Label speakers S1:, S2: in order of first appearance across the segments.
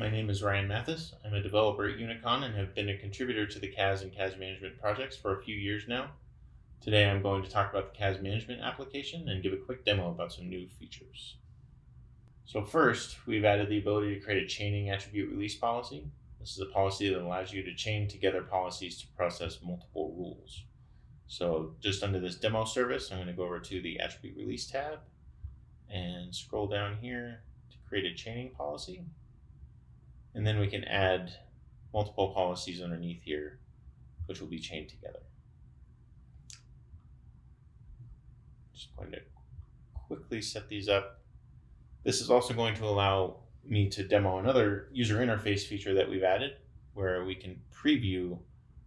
S1: My name is Ryan Mathis. I'm a developer at Unicon and have been a contributor to the CAS and CAS management projects for a few years now. Today I'm going to talk about the CAS management application and give a quick demo about some new features. So first, we've added the ability to create a chaining attribute release policy. This is a policy that allows you to chain together policies to process multiple rules. So just under this demo service, I'm going to go over to the attribute release tab and scroll down here to create a chaining policy. And then we can add multiple policies underneath here, which will be chained together. Just going to quickly set these up. This is also going to allow me to demo another user interface feature that we've added where we can preview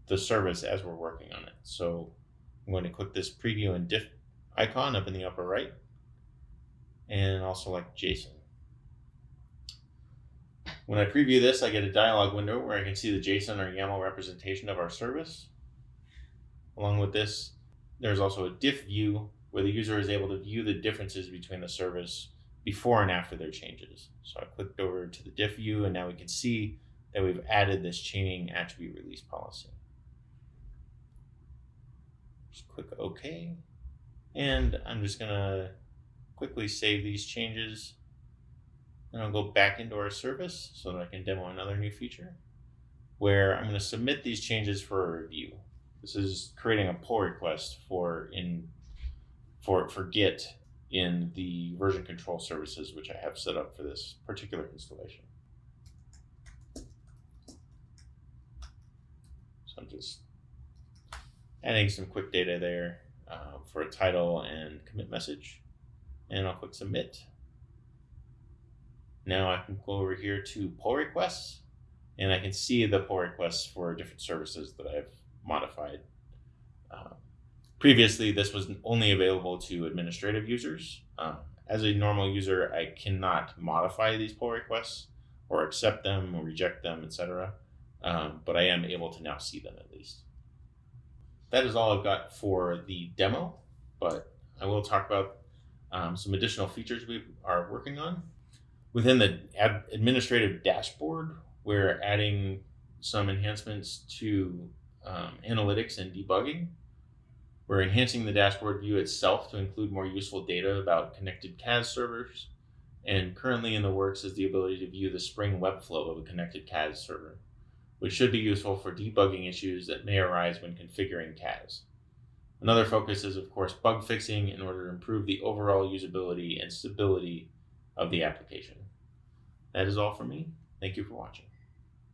S1: the service as we're working on it. So I'm going to click this preview and diff icon up in the upper right and I'll select JSON. When I preview this, I get a dialog window where I can see the JSON or YAML representation of our service. Along with this, there's also a diff view where the user is able to view the differences between the service before and after their changes. So I clicked over to the diff view and now we can see that we've added this chaining attribute release policy. Just click OK. And I'm just gonna quickly save these changes and I'll go back into our service so that I can demo another new feature where I'm going to submit these changes for a review. This is creating a pull request for in for for Git in the version control services which I have set up for this particular installation. So I'm just adding some quick data there uh, for a title and commit message and I'll click submit. Now I can go over here to pull requests and I can see the pull requests for different services that I've modified. Uh, previously, this was only available to administrative users. Uh, as a normal user, I cannot modify these pull requests or accept them or reject them, etc. Um, but I am able to now see them at least. That is all I've got for the demo, but I will talk about um, some additional features we are working on. Within the ad administrative dashboard, we're adding some enhancements to um, analytics and debugging. We're enhancing the dashboard view itself to include more useful data about connected CAS servers. And currently in the works is the ability to view the Spring Webflow of a connected CAS server, which should be useful for debugging issues that may arise when configuring CAS. Another focus is, of course, bug fixing in order to improve the overall usability and stability of the application. That is all for me. Thank you for watching.